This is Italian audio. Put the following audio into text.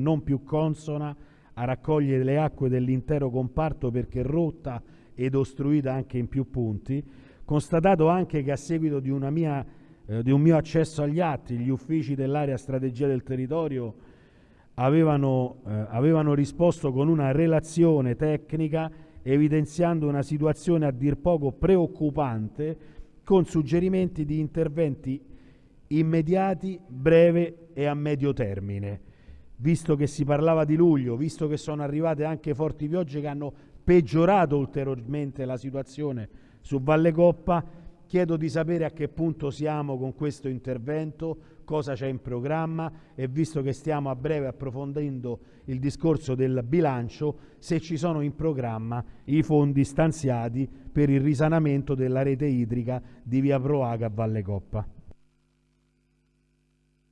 non più consona a raccogliere le acque dell'intero comparto perché rotta ed ostruita anche in più punti, constatato anche che a seguito di, mia, eh, di un mio accesso agli atti, gli uffici dell'area strategia del territorio avevano, eh, avevano risposto con una relazione tecnica evidenziando una situazione a dir poco preoccupante con suggerimenti di interventi immediati, breve e a medio termine. Visto che si parlava di luglio, visto che sono arrivate anche forti piogge che hanno peggiorato ulteriormente la situazione su Valle Coppa, chiedo di sapere a che punto siamo con questo intervento, cosa c'è in programma e visto che stiamo a breve approfondendo il discorso del bilancio, se ci sono in programma i fondi stanziati per il risanamento della rete idrica di via Proaga a Valle Coppa.